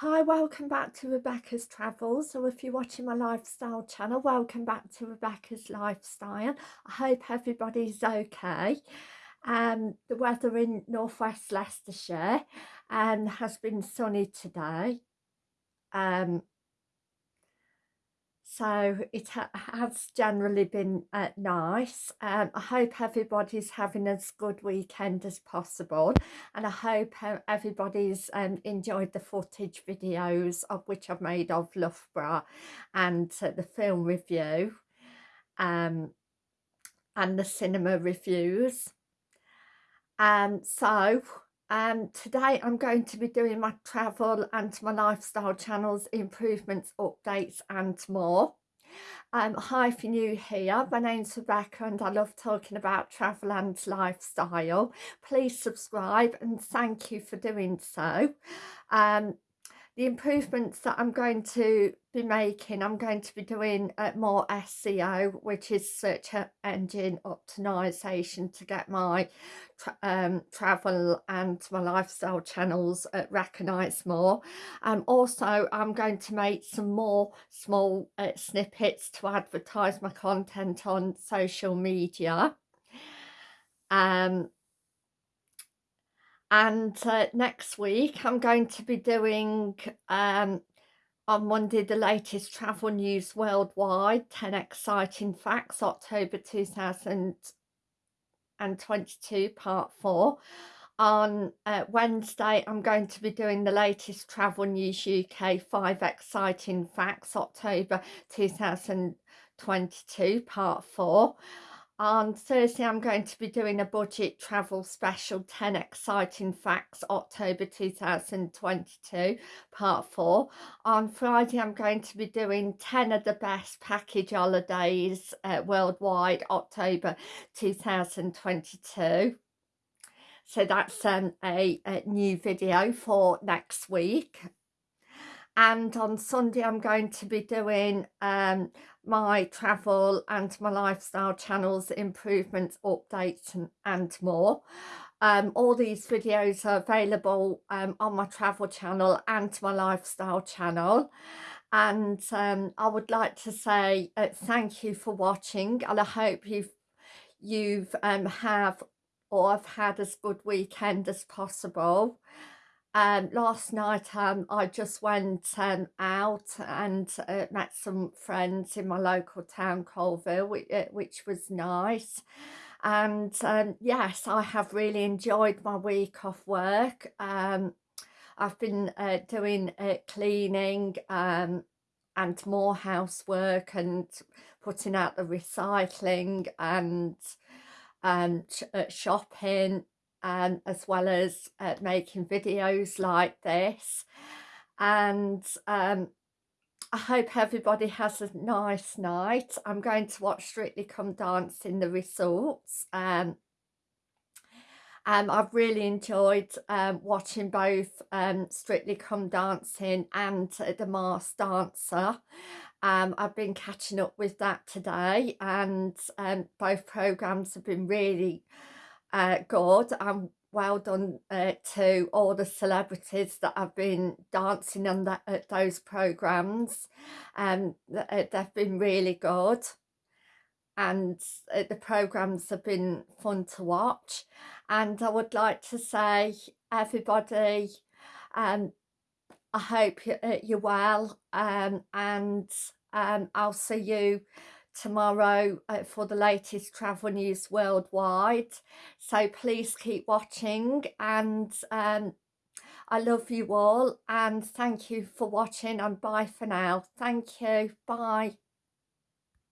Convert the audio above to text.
Hi, welcome back to Rebecca's Travels. So if you're watching my lifestyle channel, welcome back to Rebecca's Lifestyle. I hope everybody's okay. Um, the weather in northwest Leicestershire um, has been sunny today. Um, so it ha has generally been uh, nice um, I hope everybody's having as good weekend as possible and I hope uh, everybody's um, enjoyed the footage videos of which I've made of Loughborough and uh, the film review um, and the cinema reviews. Um, so um, today I'm going to be doing my travel and my lifestyle channels, improvements, updates and more. Um, hi if you're new here, my name's Rebecca and I love talking about travel and lifestyle. Please subscribe and thank you for doing so. Um, the improvements that I'm going to be making, I'm going to be doing uh, more SEO, which is search engine optimization to get my tra um, travel and my lifestyle channels uh, recognised more. Um, also, I'm going to make some more small uh, snippets to advertise my content on social media. Um, and uh, next week I'm going to be doing um, on Monday the latest travel news worldwide 10 exciting facts October 2022 part 4 on uh, Wednesday I'm going to be doing the latest travel news UK 5 exciting facts October 2022 part 4 on Thursday, I'm going to be doing a budget travel special 10 exciting facts October 2022 part 4. On Friday, I'm going to be doing 10 of the best package holidays uh, worldwide October 2022. So that's um, a, a new video for next week and on Sunday I'm going to be doing um, my travel and my lifestyle channels improvements updates and, and more. Um, all these videos are available um, on my travel channel and my lifestyle channel. And um, I would like to say uh, thank you for watching and I hope you've you've um, have or have had as good weekend as possible um, last night um, I just went um, out and uh, met some friends in my local town Coalville which, uh, which was nice. And um, yes I have really enjoyed my week off work. Um, I've been uh, doing uh, cleaning um, and more housework and putting out the recycling and um, uh, shopping um, as well as uh, making videos like this and um, I hope everybody has a nice night. I'm going to watch Strictly Come Dancing the results. Um, um, I've really enjoyed um, watching both um, Strictly Come Dancing and uh, The Masked Dancer. Um, I've been catching up with that today and um, both programmes have been really uh, good and well done uh, to all the celebrities that have been dancing on at those programs. Um uh, they've been really good and uh, the programs have been fun to watch. And I would like to say everybody um I hope uh, you're well um and um I'll see you tomorrow uh, for the latest travel news worldwide. So please keep watching and um, I love you all and thank you for watching and bye for now. Thank you. Bye